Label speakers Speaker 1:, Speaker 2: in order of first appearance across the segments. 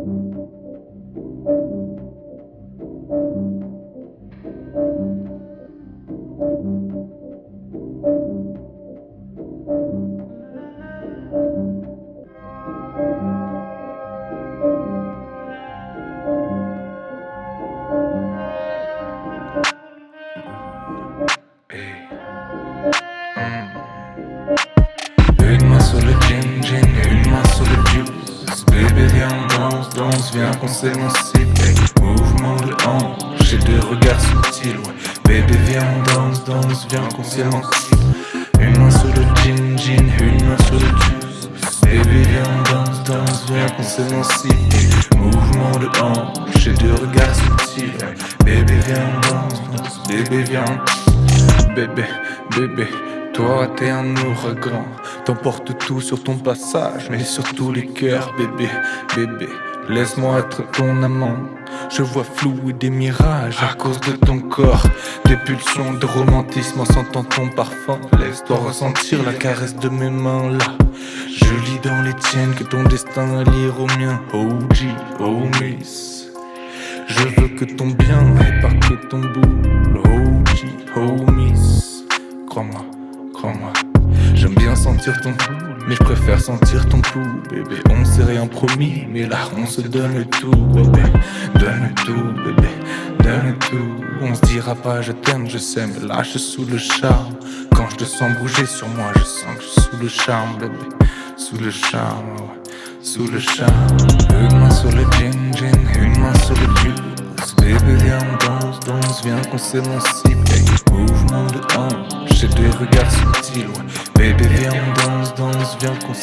Speaker 1: Une danse, viens qu'on s'émancipe Mouvement de hanche et de regard subtil ouais. Bébé viens danse, danse, viens qu'on s'émancipe Une main sur le gin, gin, une main sur le juice Bébé viens danse, danse, viens qu'on s'émancipe Mouvement de hanche et de regard subtil ouais. Bébé viens danse, danse, bébé viens. Bébé, bébé toi t'es un ouragan, t'emportes tout sur ton passage, mais surtout les cœurs, bébé, bébé. Laisse-moi être ton amant. Je vois flou et des mirages à cause de ton corps. Des pulsions de romantisme en sentant ton parfum. Laisse-toi ressentir la caresse de mes mains là. Je lis dans les tiennes que ton destin à lire au mien. Oh G, oh Miss. Je veux que ton bien et pas que ton boule. Oh oh Miss. J'aime bien sentir ton pouls, mais je préfère sentir ton pouls, bébé. On s'est rien promis, mais là on se donne tout, bébé. Donne tout, bébé, donne tout. On se dira pas je t'aime, je sais, mais suis sous le charme. Quand je te sens bouger sur moi, je sens que je suis sous le charme, bébé. Sous le charme, sous le charme. Une main sur le gin, gin, une main sur le juice. Bébé, viens, on danse, danse, viens qu'on s'émancipe. Mouvement de hanche j'ai des regards subtils, ouais. Baby, viens, danse, danse, viens qu'on.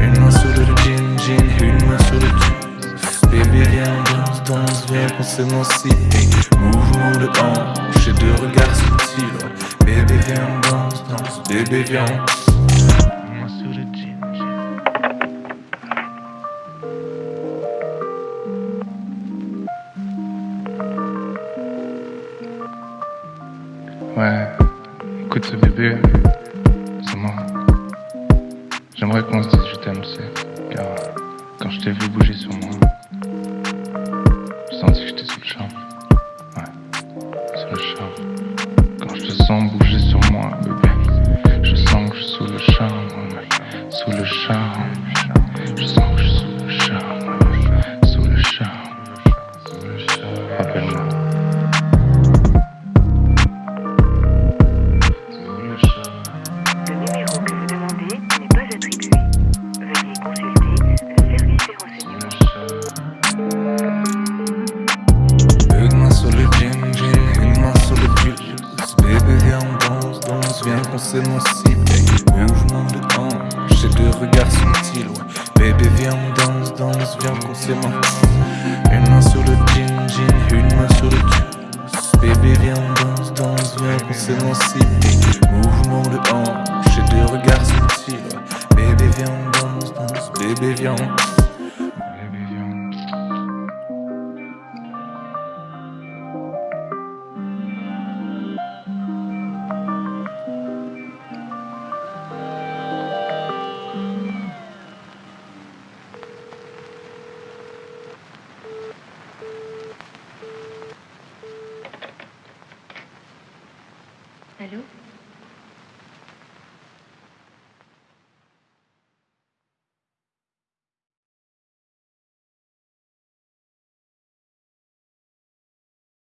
Speaker 1: Une main sur le jean, jean, une main sur le juice. Baby, viens, danse, danse, viens qu'on s'émancipe. Mouvement de hanche et de regards subtils, ouais. Baby, viens, danse, danse, baby, viens. Ouais. Écoute ce bébé, c'est moi. J'aimerais qu'on se dise je t'aime, sais. Car quand je t'ai vu bouger sur moi, j'ai senti que j'étais sous le charme. Ouais, sous le charme. Quand je te sens bouger sur moi, bébé, je sens que je suis sous le charme. Sous le charme. Je sens que je suis sous le charme. Sous le charme. Rappelle-moi. Viens qu'on s'émancipe Mouvement de hanche et de regard subtil ouais. Bébé viens on danse, danse, viens qu'on s'émancipe Une main sur le jean, jean, une main sur le juice Bébé viens on danse, danse, viens qu'on s'émancipe Mouvement de hanche et de regard subtil ouais. Bébé viens on danse, danse, bébé viens Allô?